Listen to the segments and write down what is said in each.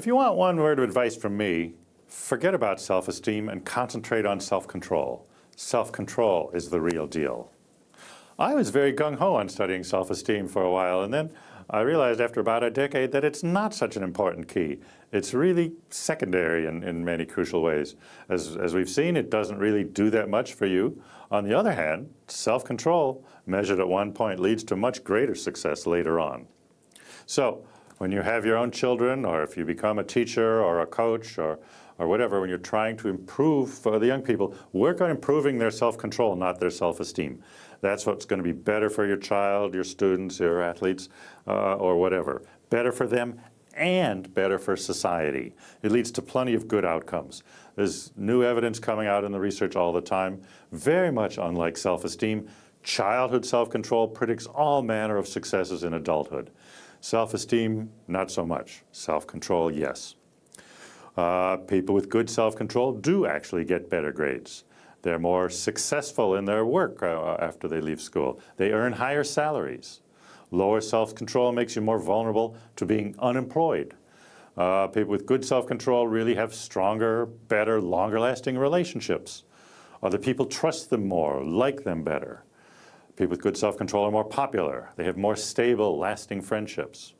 If you want one word of advice from me, forget about self-esteem and concentrate on self-control. Self-control is the real deal. I was very gung-ho on studying self-esteem for a while, and then I realized after about a decade that it's not such an important key. It's really secondary in, in many crucial ways. As, as we've seen, it doesn't really do that much for you. On the other hand, self-control measured at one point leads to much greater success later on. So when you have your own children, or if you become a teacher or a coach or, or whatever, when you're trying to improve for the young people, work on improving their self-control, not their self-esteem. That's what's going to be better for your child, your students, your athletes, uh, or whatever. Better for them and better for society. It leads to plenty of good outcomes. There's new evidence coming out in the research all the time, very much unlike self-esteem. Childhood self-control predicts all manner of successes in adulthood. Self-esteem, not so much. Self-control, yes. Uh, people with good self-control do actually get better grades. They're more successful in their work uh, after they leave school. They earn higher salaries. Lower self-control makes you more vulnerable to being unemployed. Uh, people with good self-control really have stronger, better, longer-lasting relationships. Other people trust them more, like them better. People with good self-control are more popular. They have more stable, lasting friendships.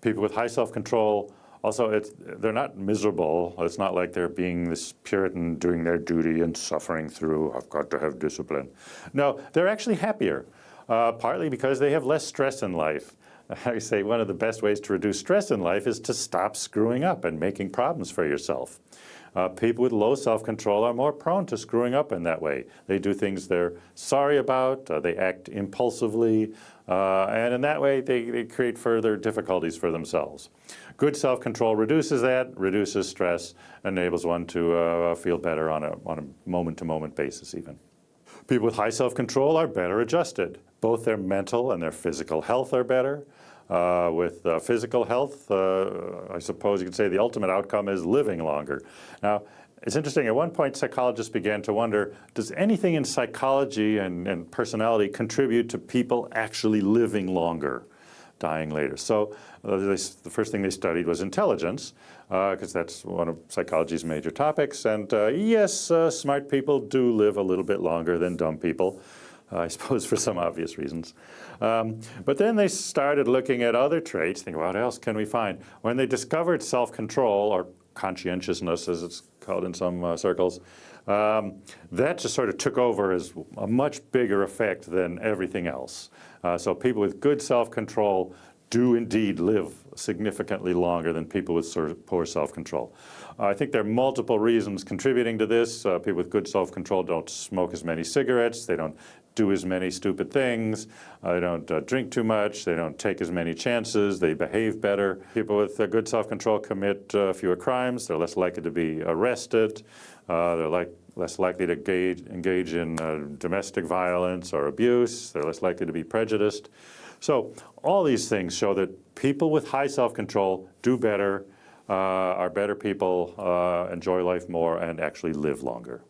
People with high self-control also, they're not miserable. It's not like they're being this Puritan doing their duty and suffering through, I've got to have discipline. No, they're actually happier, uh, partly because they have less stress in life. I say one of the best ways to reduce stress in life is to stop screwing up and making problems for yourself. Uh, people with low self-control are more prone to screwing up in that way. They do things they're sorry about, uh, they act impulsively, uh, and in that way they, they create further difficulties for themselves. Good self-control reduces that, reduces stress, enables one to uh, feel better on a on a moment-to-moment -moment basis even. People with high self-control are better adjusted. Both their mental and their physical health are better. Uh, with uh, physical health, uh, I suppose you could say the ultimate outcome is living longer. Now, it's interesting, at one point psychologists began to wonder, does anything in psychology and, and personality contribute to people actually living longer? dying later. So uh, they, the first thing they studied was intelligence, because uh, that's one of psychology's major topics. And uh, yes, uh, smart people do live a little bit longer than dumb people, I suppose for some obvious reasons. Um, but then they started looking at other traits, thinking, what else can we find? When they discovered self-control, or conscientiousness as it's called in some uh, circles, um, that just sort of took over as a much bigger effect than everything else. Uh, so people with good self-control do indeed live significantly longer than people with sort of poor self-control. I think there are multiple reasons contributing to this. Uh, people with good self-control don't smoke as many cigarettes, they don't do as many stupid things, uh, they don't uh, drink too much, they don't take as many chances, they behave better. People with uh, good self-control commit fewer crimes, they're less likely to be arrested, uh, they're like, less likely to engage, engage in uh, domestic violence or abuse. They're less likely to be prejudiced. So all these things show that people with high self-control do better, uh, are better people, uh, enjoy life more, and actually live longer.